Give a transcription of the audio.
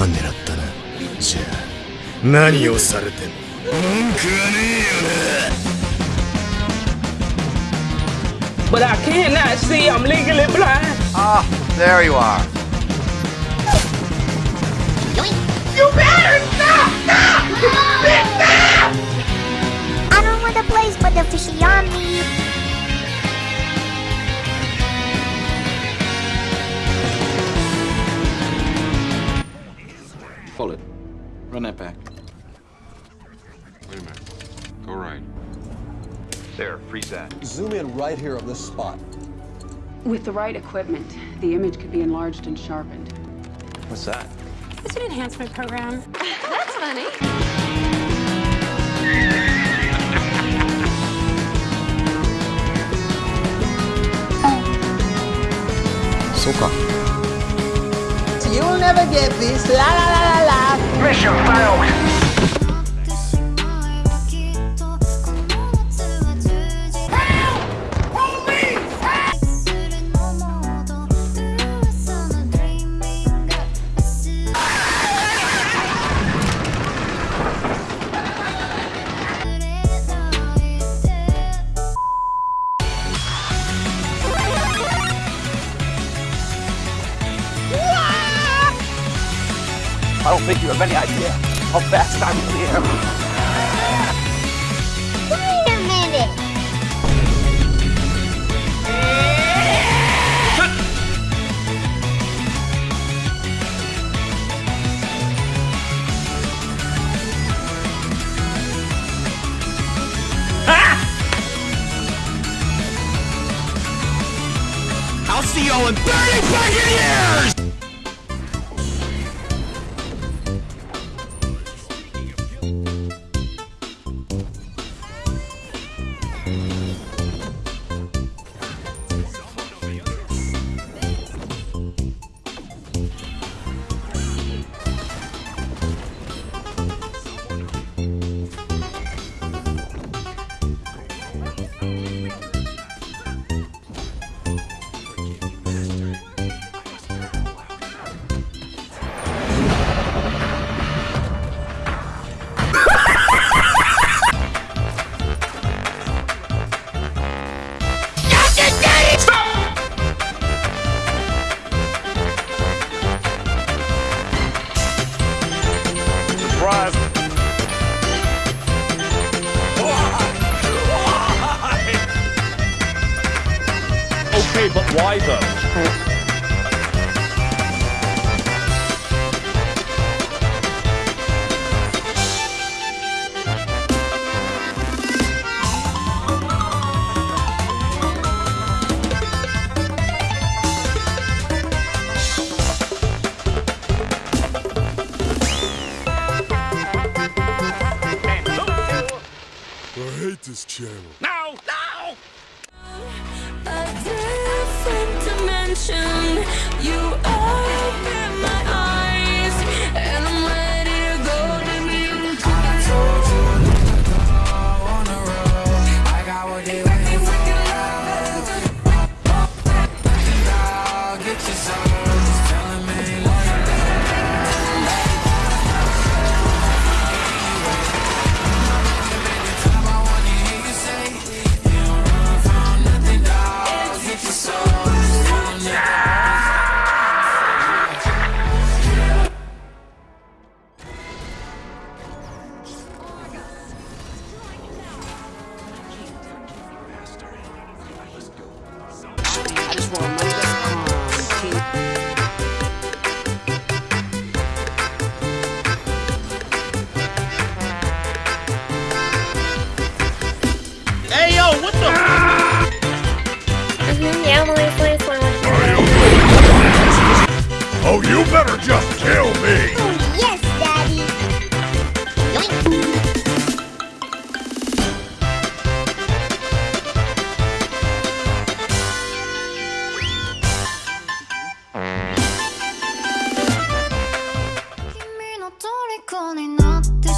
番狙ったなじゃあ何をされても文句はねえよな But I cannot see. I'm legally blind. Ah, there you are. You better stop! Stop! Stop! Pull it. Run that back. Wait a minute. Go right. There, freeze that. Zoom in right here on this spot. With the right equipment, the image could be enlarged and sharpened. What's that? It's an enhancement program. That's funny. You'll never get this. La la la la la. Mission failed! I don't think you have any idea how fast I really am. Wait a minute. I'll see y'all in 30 fucking years! Okay, but why though? I hate this channel. No! No! Dimension. You open I just want to know that. Hey yo, what the? Mhm, yeah, well, it's like- it's like- Oh, you better just kill me! 虜になって